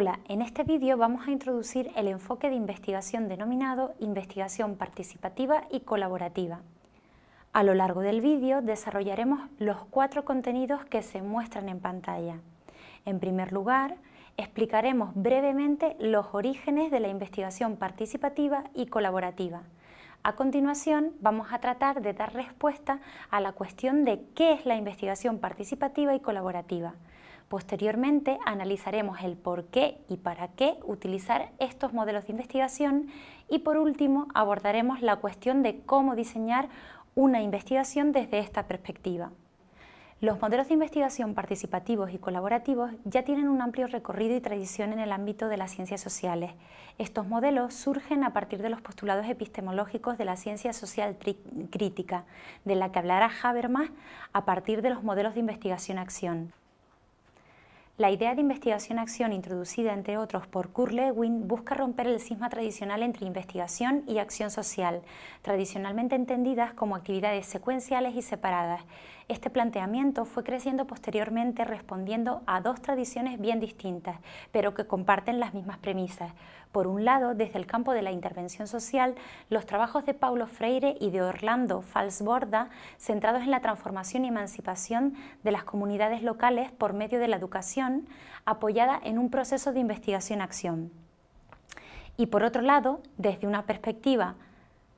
Hola, en este vídeo vamos a introducir el enfoque de investigación denominado investigación participativa y colaborativa. A lo largo del vídeo desarrollaremos los cuatro contenidos que se muestran en pantalla. En primer lugar, explicaremos brevemente los orígenes de la investigación participativa y colaborativa. A continuación, vamos a tratar de dar respuesta a la cuestión de qué es la investigación participativa y colaborativa. Posteriormente analizaremos el por qué y para qué utilizar estos modelos de investigación y por último abordaremos la cuestión de cómo diseñar una investigación desde esta perspectiva. Los modelos de investigación participativos y colaborativos ya tienen un amplio recorrido y tradición en el ámbito de las ciencias sociales. Estos modelos surgen a partir de los postulados epistemológicos de la ciencia social crítica, de la que hablará Habermas a partir de los modelos de investigación-acción. La idea de investigación-acción introducida, entre otros, por Kurt Lewin, busca romper el cisma tradicional entre investigación y acción social, tradicionalmente entendidas como actividades secuenciales y separadas. Este planteamiento fue creciendo posteriormente respondiendo a dos tradiciones bien distintas, pero que comparten las mismas premisas. Por un lado, desde el campo de la intervención social, los trabajos de Paulo Freire y de Orlando Falsborda, centrados en la transformación y emancipación de las comunidades locales por medio de la educación, apoyada en un proceso de investigación-acción. Y por otro lado, desde una perspectiva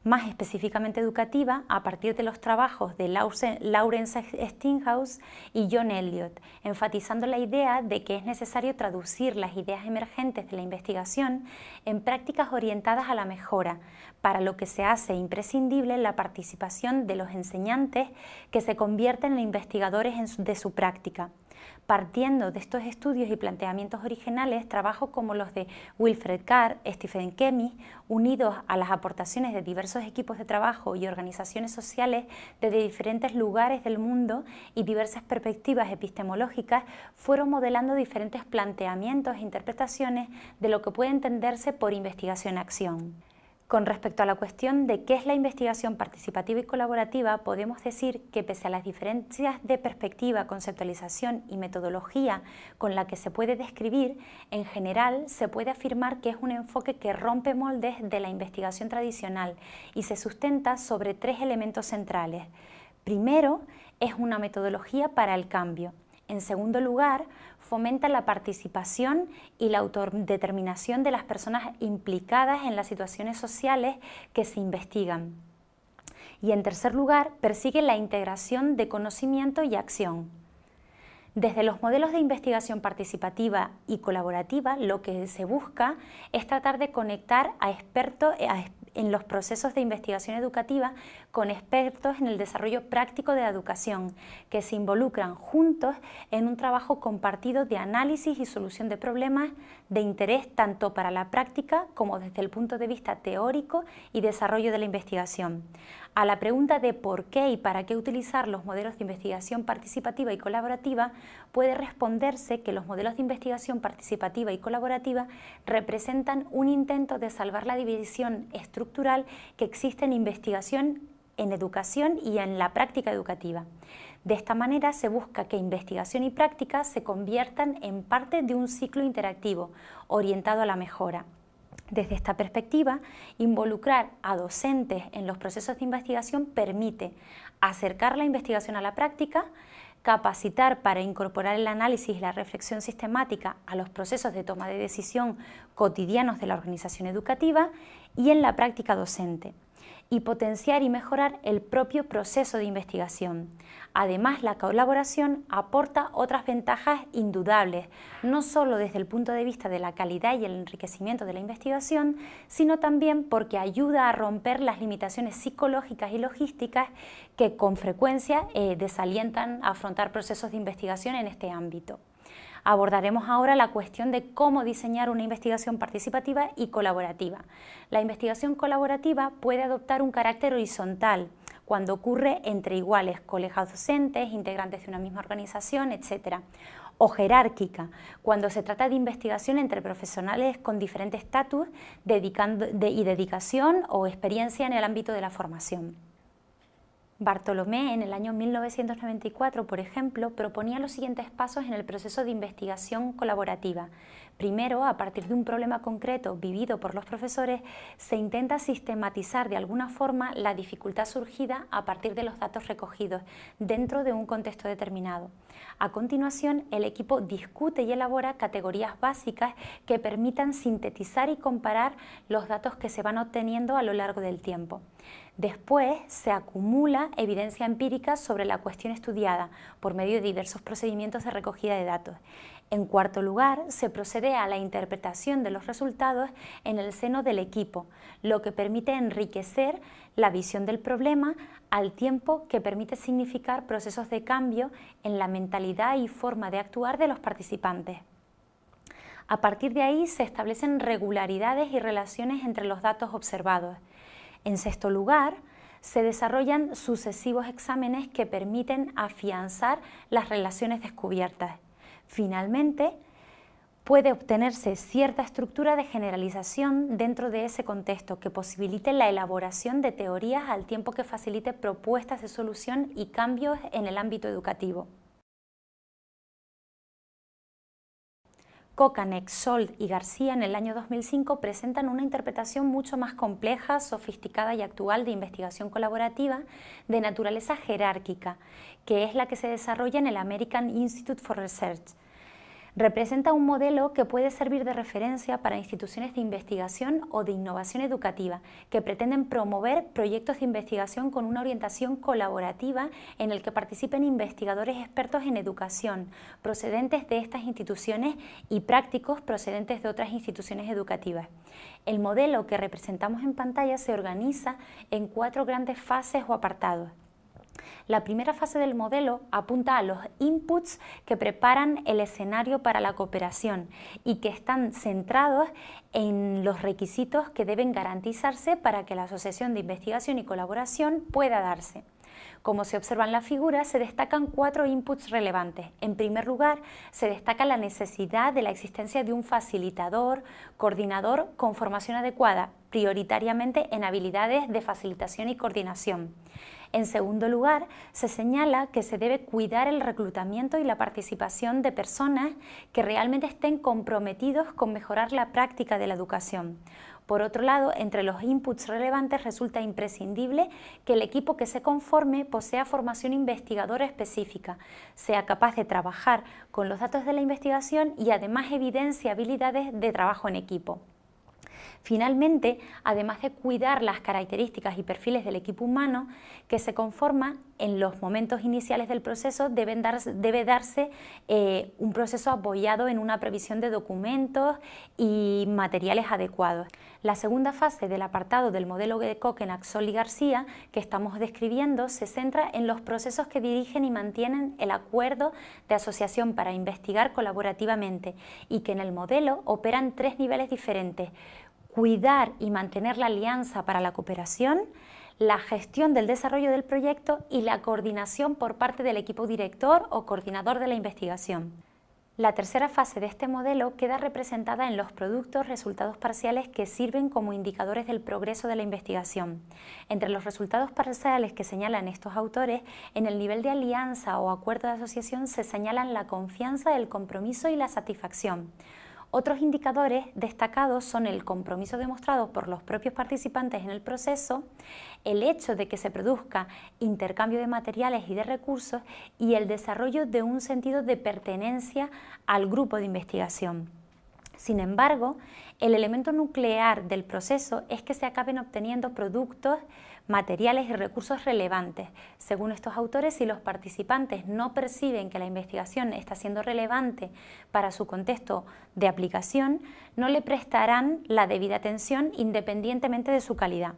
más específicamente educativa a partir de los trabajos de Lawrence Stinghouse y John Elliott, enfatizando la idea de que es necesario traducir las ideas emergentes de la investigación en prácticas orientadas a la mejora, para lo que se hace imprescindible la participación de los enseñantes que se convierten en investigadores de su práctica. Partiendo de estos estudios y planteamientos originales, trabajos como los de Wilfred Carr, Stephen Kemi, unidos a las aportaciones de diversos equipos de trabajo y organizaciones sociales desde diferentes lugares del mundo y diversas perspectivas epistemológicas, fueron modelando diferentes planteamientos e interpretaciones de lo que puede entenderse por investigación-acción. Con respecto a la cuestión de qué es la investigación participativa y colaborativa, podemos decir que pese a las diferencias de perspectiva, conceptualización y metodología con la que se puede describir, en general se puede afirmar que es un enfoque que rompe moldes de la investigación tradicional y se sustenta sobre tres elementos centrales. Primero, es una metodología para el cambio. En segundo lugar, fomenta la participación y la autodeterminación de las personas implicadas en las situaciones sociales que se investigan. Y en tercer lugar, persigue la integración de conocimiento y acción. Desde los modelos de investigación participativa y colaborativa, lo que se busca es tratar de conectar a expertos, en los procesos de investigación educativa con expertos en el desarrollo práctico de la educación, que se involucran juntos en un trabajo compartido de análisis y solución de problemas de interés tanto para la práctica como desde el punto de vista teórico y desarrollo de la investigación. A la pregunta de por qué y para qué utilizar los modelos de investigación participativa y colaborativa, puede responderse que los modelos de investigación participativa y colaborativa representan un intento de salvar la división estructural que existe en investigación, en educación y en la práctica educativa. De esta manera se busca que investigación y práctica se conviertan en parte de un ciclo interactivo orientado a la mejora. Desde esta perspectiva, involucrar a docentes en los procesos de investigación permite acercar la investigación a la práctica, capacitar para incorporar el análisis y la reflexión sistemática a los procesos de toma de decisión cotidianos de la organización educativa y en la práctica docente y potenciar y mejorar el propio proceso de investigación. Además, la colaboración aporta otras ventajas indudables, no solo desde el punto de vista de la calidad y el enriquecimiento de la investigación, sino también porque ayuda a romper las limitaciones psicológicas y logísticas que con frecuencia eh, desalientan a afrontar procesos de investigación en este ámbito. Abordaremos ahora la cuestión de cómo diseñar una investigación participativa y colaborativa. La investigación colaborativa puede adoptar un carácter horizontal, cuando ocurre entre iguales, colegas docentes, integrantes de una misma organización, etc. O jerárquica, cuando se trata de investigación entre profesionales con diferente estatus y dedicación o experiencia en el ámbito de la formación. Bartolomé en el año 1994, por ejemplo, proponía los siguientes pasos en el proceso de investigación colaborativa. Primero, a partir de un problema concreto vivido por los profesores, se intenta sistematizar de alguna forma la dificultad surgida a partir de los datos recogidos dentro de un contexto determinado. A continuación, el equipo discute y elabora categorías básicas que permitan sintetizar y comparar los datos que se van obteniendo a lo largo del tiempo. Después se acumula evidencia empírica sobre la cuestión estudiada por medio de diversos procedimientos de recogida de datos. En cuarto lugar, se procede a la interpretación de los resultados en el seno del equipo, lo que permite enriquecer la visión del problema al tiempo que permite significar procesos de cambio en la mentalidad y forma de actuar de los participantes. A partir de ahí se establecen regularidades y relaciones entre los datos observados. En sexto lugar, se desarrollan sucesivos exámenes que permiten afianzar las relaciones descubiertas. Finalmente, puede obtenerse cierta estructura de generalización dentro de ese contexto que posibilite la elaboración de teorías al tiempo que facilite propuestas de solución y cambios en el ámbito educativo. Kokanek, Sold y García en el año 2005 presentan una interpretación mucho más compleja, sofisticada y actual de investigación colaborativa de naturaleza jerárquica, que es la que se desarrolla en el American Institute for Research, representa un modelo que puede servir de referencia para instituciones de investigación o de innovación educativa que pretenden promover proyectos de investigación con una orientación colaborativa en el que participen investigadores expertos en educación procedentes de estas instituciones y prácticos procedentes de otras instituciones educativas. El modelo que representamos en pantalla se organiza en cuatro grandes fases o apartados. La primera fase del modelo apunta a los inputs que preparan el escenario para la cooperación y que están centrados en los requisitos que deben garantizarse para que la asociación de investigación y colaboración pueda darse. Como se observa en la figura, se destacan cuatro inputs relevantes. En primer lugar, se destaca la necesidad de la existencia de un facilitador, coordinador con formación adecuada, prioritariamente en habilidades de facilitación y coordinación. En segundo lugar, se señala que se debe cuidar el reclutamiento y la participación de personas que realmente estén comprometidos con mejorar la práctica de la educación. Por otro lado, entre los inputs relevantes resulta imprescindible que el equipo que se conforme posea formación investigadora específica, sea capaz de trabajar con los datos de la investigación y además evidencia habilidades de trabajo en equipo. Finalmente, además de cuidar las características y perfiles del equipo humano que se conforma en los momentos iniciales del proceso, debe darse eh, un proceso apoyado en una previsión de documentos y materiales adecuados. La segunda fase del apartado del modelo de Coquen, Axol y García que estamos describiendo se centra en los procesos que dirigen y mantienen el acuerdo de asociación para investigar colaborativamente y que en el modelo operan tres niveles diferentes, cuidar y mantener la alianza para la cooperación, la gestión del desarrollo del proyecto y la coordinación por parte del equipo director o coordinador de la investigación. La tercera fase de este modelo queda representada en los productos resultados parciales que sirven como indicadores del progreso de la investigación. Entre los resultados parciales que señalan estos autores, en el nivel de alianza o acuerdo de asociación se señalan la confianza, el compromiso y la satisfacción. Otros indicadores destacados son el compromiso demostrado por los propios participantes en el proceso, el hecho de que se produzca intercambio de materiales y de recursos y el desarrollo de un sentido de pertenencia al grupo de investigación. Sin embargo, el elemento nuclear del proceso es que se acaben obteniendo productos materiales y recursos relevantes. Según estos autores, si los participantes no perciben que la investigación está siendo relevante para su contexto de aplicación, no le prestarán la debida atención independientemente de su calidad.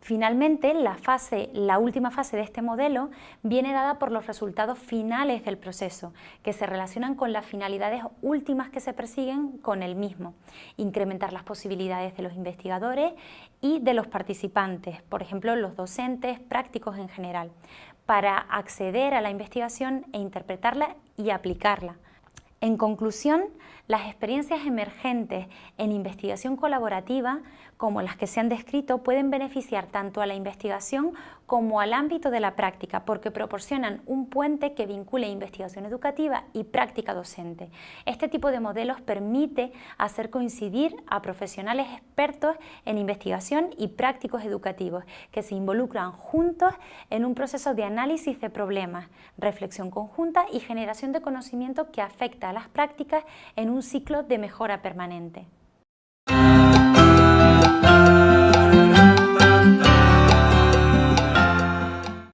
Finalmente, la, fase, la última fase de este modelo viene dada por los resultados finales del proceso, que se relacionan con las finalidades últimas que se persiguen con el mismo, incrementar las posibilidades de los investigadores y de los participantes, por ejemplo, los docentes, prácticos en general, para acceder a la investigación e interpretarla y aplicarla. En conclusión, las experiencias emergentes en investigación colaborativa como las que se han descrito, pueden beneficiar tanto a la investigación como al ámbito de la práctica, porque proporcionan un puente que vincule investigación educativa y práctica docente. Este tipo de modelos permite hacer coincidir a profesionales expertos en investigación y prácticos educativos, que se involucran juntos en un proceso de análisis de problemas, reflexión conjunta y generación de conocimiento que afecta a las prácticas en un ciclo de mejora permanente.